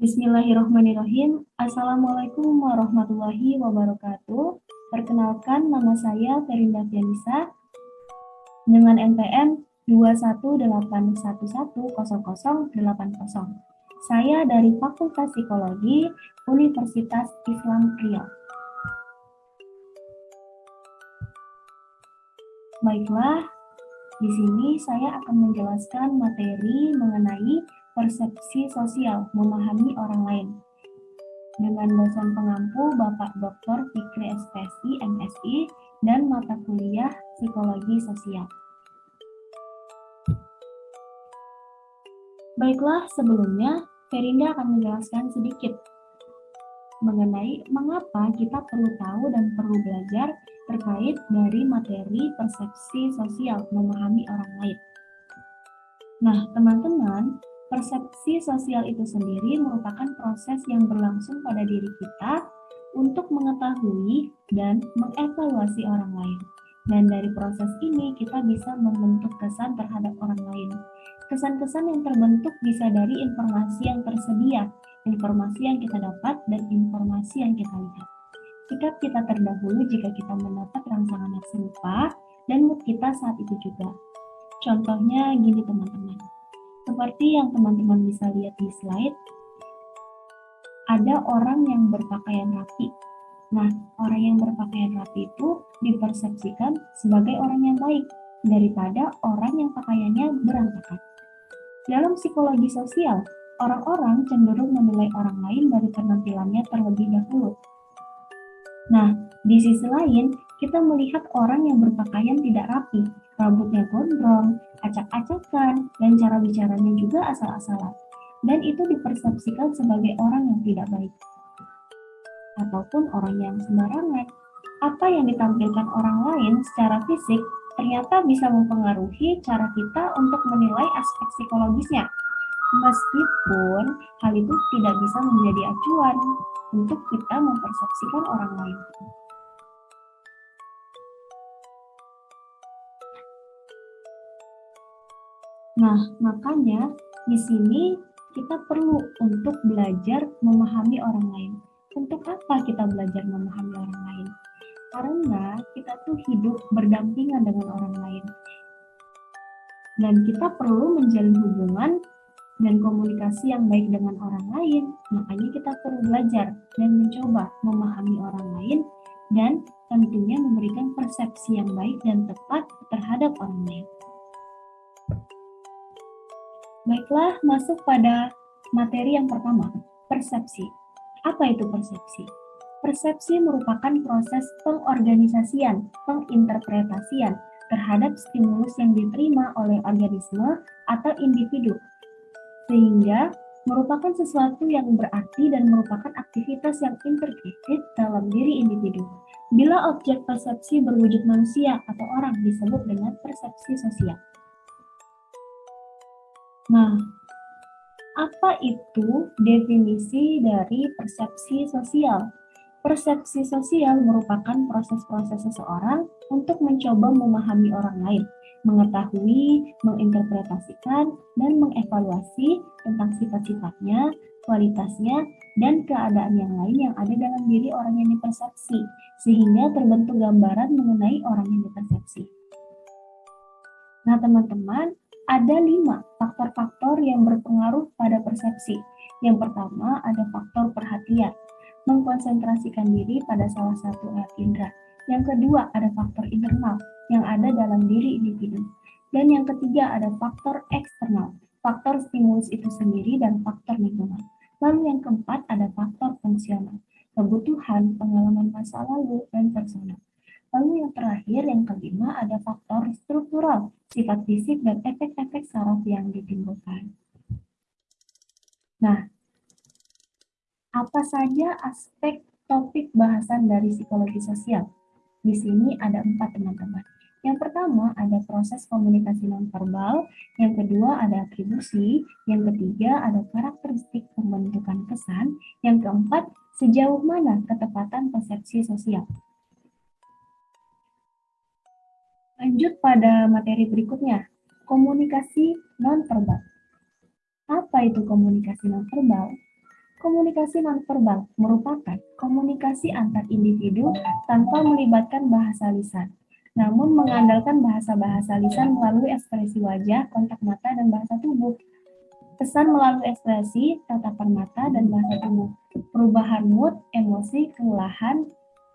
Bismillahirrahmanirrahim. Assalamualaikum warahmatullahi wabarakatuh. Perkenalkan nama saya Ferinda Fianisa dengan NPM 218110080. Saya dari Fakultas Psikologi Universitas Islam Riau. Baiklah, di sini saya akan menjelaskan materi mengenai persepsi sosial memahami orang lain. Dengan dosen pengampu Bapak Dr. Fikri SPSI, MSI, dan mata kuliah Psikologi Sosial. Baiklah, sebelumnya Ferinda akan menjelaskan sedikit mengenai mengapa kita perlu tahu dan perlu belajar terkait dari materi persepsi sosial memahami orang lain. Nah, teman-teman, Persepsi sosial itu sendiri merupakan proses yang berlangsung pada diri kita untuk mengetahui dan mengevaluasi orang lain. Dan dari proses ini kita bisa membentuk kesan terhadap orang lain. Kesan-kesan yang terbentuk bisa dari informasi yang tersedia, informasi yang kita dapat, dan informasi yang kita lihat. Sikap kita terdahulu jika kita mendapat rangsangan yang serupa, dan mood kita saat itu juga. Contohnya gini teman-teman seperti yang teman-teman bisa lihat di slide, ada orang yang berpakaian rapi. Nah, orang yang berpakaian rapi itu dipersepsikan sebagai orang yang baik daripada orang yang pakaiannya berantakan. Dalam psikologi sosial, orang-orang cenderung menilai orang lain dari penampilannya terlebih dahulu. Nah, di sisi lain, kita melihat orang yang berpakaian tidak rapi, rambutnya gondrong, acak-acakan, dan cara bicaranya juga asal-asalan. Dan itu dipersepsikan sebagai orang yang tidak baik. Ataupun orang yang sembarangan. Apa yang ditampilkan orang lain secara fisik ternyata bisa mempengaruhi cara kita untuk menilai aspek psikologisnya. Meskipun hal itu tidak bisa menjadi acuan untuk kita mempersepsikan orang lain. Nah, makanya di sini kita perlu untuk belajar memahami orang lain. Untuk apa kita belajar memahami orang lain? Karena kita tuh hidup berdampingan dengan orang lain. Dan kita perlu menjalin hubungan dan komunikasi yang baik dengan orang lain. Makanya kita perlu belajar dan mencoba memahami orang lain dan tentunya memberikan persepsi yang baik dan tepat terhadap orang lain. Baiklah, masuk pada materi yang pertama, persepsi. Apa itu persepsi? Persepsi merupakan proses pengorganisasian, penginterpretasian terhadap stimulus yang diterima oleh organisme atau individu, sehingga merupakan sesuatu yang berarti dan merupakan aktivitas yang integrated dalam diri individu. Bila objek persepsi berwujud manusia atau orang disebut dengan persepsi sosial. Nah, apa itu definisi dari persepsi sosial? Persepsi sosial merupakan proses-proses seseorang untuk mencoba memahami orang lain, mengetahui, menginterpretasikan, dan mengevaluasi tentang sifat-sifatnya, kualitasnya, dan keadaan yang lain yang ada dalam diri orang yang dipersepsi, sehingga terbentuk gambaran mengenai orang yang dipersepsi. Nah, teman-teman, ada lima faktor-faktor yang berpengaruh pada persepsi. Yang pertama ada faktor perhatian, mengkonsentrasikan diri pada salah satu alat indera. Yang kedua ada faktor internal yang ada dalam diri individu. Dan yang ketiga ada faktor eksternal, faktor stimulus itu sendiri dan faktor lingkungan. Lalu yang keempat ada faktor fungsional, kebutuhan, pengalaman masa lalu, dan personal. Lalu yang terakhir, yang kelima, ada faktor struktural, sifat fisik dan efek-efek saraf yang ditimbulkan. Nah, apa saja aspek topik bahasan dari psikologi sosial? Di sini ada empat teman-teman. Yang pertama ada proses komunikasi nonverbal, yang kedua ada atribusi, yang ketiga ada karakteristik pembentukan kesan, yang keempat sejauh mana ketepatan persepsi sosial. Lanjut pada materi berikutnya, komunikasi nonverbal. Apa itu komunikasi nonverbal? Komunikasi nonverbal merupakan komunikasi antar individu tanpa melibatkan bahasa lisan, namun mengandalkan bahasa-bahasa lisan melalui ekspresi wajah, kontak mata, dan bahasa tubuh. Pesan melalui ekspresi, tatapan mata, dan bahasa tubuh. Perubahan mood, emosi, kelelahan,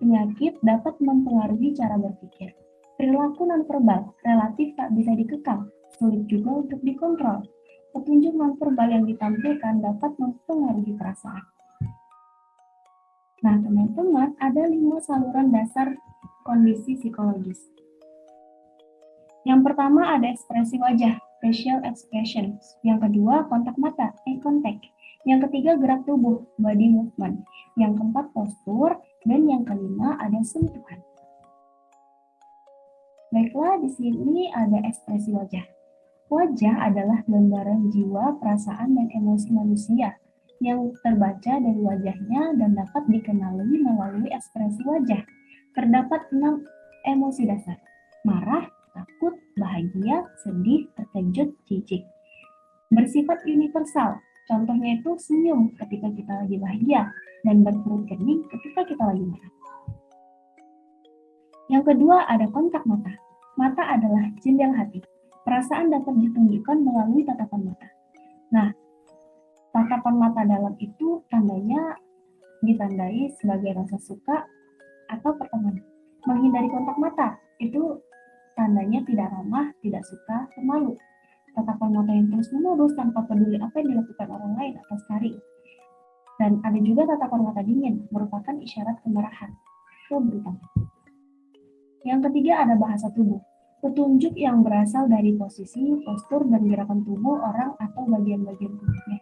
penyakit dapat mempengaruhi cara berpikir. Perilaku nonverbal relatif tak bisa dikekang, sulit juga untuk dikontrol. Petunjuk nonverbal yang ditampilkan dapat mempengaruhi perasaan. Nah, teman-teman, ada lima saluran dasar kondisi psikologis. Yang pertama ada ekspresi wajah, facial expression. Yang kedua, kontak mata, eye contact. Yang ketiga, gerak tubuh, body movement. Yang keempat, postur. Dan yang kelima, ada sentuhan. Baiklah, di sini ada ekspresi wajah. Wajah adalah gambaran jiwa, perasaan, dan emosi manusia yang terbaca dari wajahnya dan dapat dikenali melalui ekspresi wajah. Terdapat enam emosi dasar. Marah, takut, bahagia, sedih, terkejut, jijik. Bersifat universal. Contohnya itu senyum ketika kita lagi bahagia dan berperut kening ketika kita lagi marah. Yang kedua ada kontak mata. Mata adalah jendela hati. Perasaan dapat ditunjukkan melalui tatapan mata. Nah, tatapan mata dalam itu tandanya ditandai sebagai rasa suka atau pertemanan. Menghindari kontak mata itu tandanya tidak ramah, tidak suka, pemalu. Tatapan mata yang terus menerus tanpa peduli apa yang dilakukan orang lain atau sekali. Dan ada juga tatapan mata dingin, merupakan isyarat kemarahan, keburukan. Yang ketiga ada bahasa tubuh. Petunjuk yang berasal dari posisi, postur, dan gerakan tubuh orang atau bagian-bagian tubuhnya.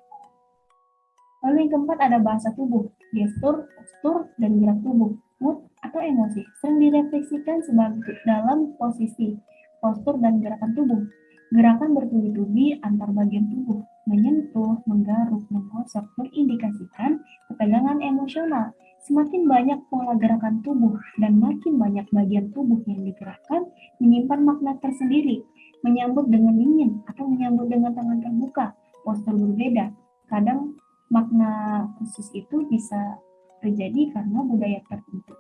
Lalu yang keempat ada bahasa tubuh, gestur, postur, dan gerak tubuh, mood, atau emosi. Sering direfleksikan sebagai dalam posisi, postur, dan gerakan tubuh. Gerakan bertubi-tubi antar bagian tubuh, menyentuh, menggaruk, menggosok, berindikasikan ketegangan emosional, Semakin banyak pola gerakan tubuh dan makin banyak bagian tubuh yang digerakkan, menyimpan makna tersendiri, menyambut dengan dingin atau menyambut dengan tangan terbuka, postur berbeda. Kadang makna khusus itu bisa terjadi karena budaya tertentu.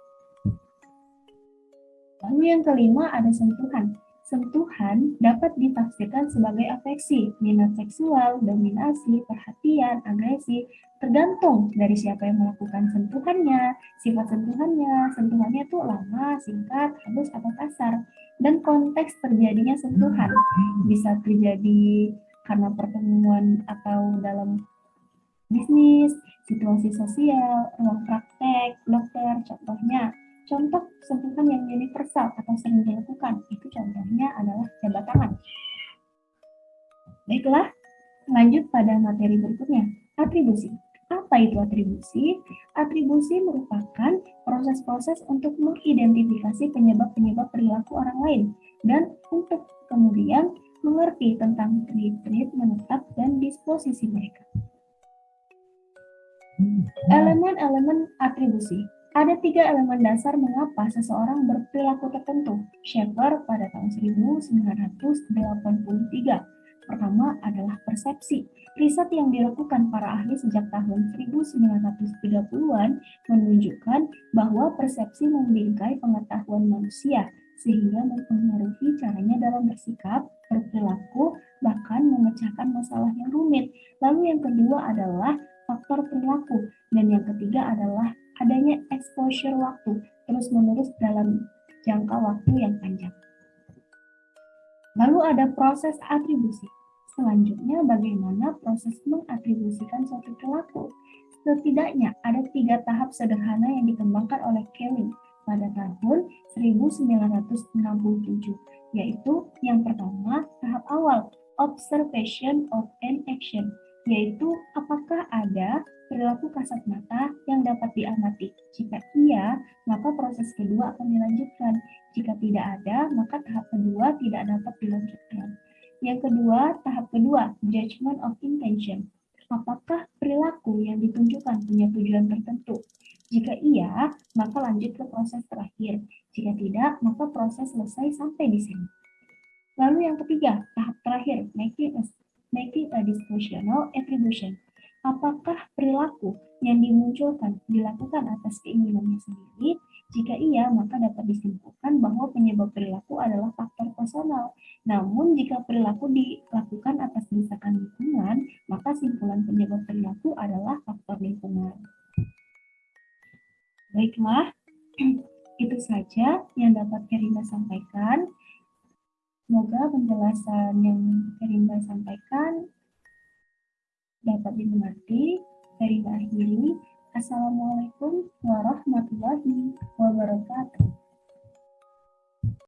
Lalu yang kelima ada sentuhan. Sentuhan dapat ditafsirkan sebagai afeksi, minat seksual, dominasi, perhatian, agresi, tergantung dari siapa yang melakukan sentuhannya, sifat sentuhannya, sentuhannya itu lama, singkat, halus, atau kasar, dan konteks terjadinya sentuhan. Bisa terjadi karena pertemuan atau dalam bisnis, situasi sosial, ruang praktek, dokter, contohnya Contoh sentuhan yang universal atau sering dilakukan, itu contohnya adalah jabat tangan. Baiklah, lanjut pada materi berikutnya, atribusi. Apa itu atribusi? Atribusi merupakan proses-proses untuk mengidentifikasi penyebab-penyebab perilaku orang lain dan untuk kemudian mengerti tentang trait-trait menetap dan disposisi mereka. Elemen-elemen atribusi ada tiga elemen dasar mengapa seseorang berperilaku tertentu. Schaeffer pada tahun 1983. Pertama adalah persepsi. Riset yang dilakukan para ahli sejak tahun 1930-an menunjukkan bahwa persepsi membingkai pengetahuan manusia sehingga mempengaruhi caranya dalam bersikap, berperilaku, bahkan memecahkan masalah yang rumit. Lalu yang kedua adalah faktor perilaku dan yang ketiga adalah adanya exposure waktu terus-menerus dalam jangka waktu yang panjang. Lalu ada proses atribusi. Selanjutnya, bagaimana proses mengatribusikan suatu perilaku? Setidaknya ada tiga tahap sederhana yang dikembangkan oleh Kelly pada tahun 1967, yaitu yang pertama, tahap awal, observation of an action, yaitu apakah ada perilaku kasat mata yang dapat diamati. Jika iya, maka proses kedua akan dilanjutkan. Jika tidak ada, maka tahap kedua tidak dapat dilanjutkan. Yang kedua, tahap kedua, judgment of intention. Apakah perilaku yang ditunjukkan punya tujuan tertentu? Jika iya, maka lanjut ke proses terakhir. Jika tidak, maka proses selesai sampai di sini. Lalu yang ketiga, tahap terakhir, making a, making a dispositional attribution Apakah perilaku yang dimunculkan dilakukan atas keinginannya sendiri? Jika iya, maka dapat disimpulkan bahwa penyebab perilaku adalah faktor personal. Namun, jika perilaku dilakukan atas desakan lingkungan, maka simpulan penyebab perilaku adalah faktor lingkungan. Baiklah, itu saja yang dapat Kerinda sampaikan. Semoga penjelasan yang Kerinda sampaikan dapat dimengerti. Dari akhiri, Assalamualaikum warahmatullahi wabarakatuh.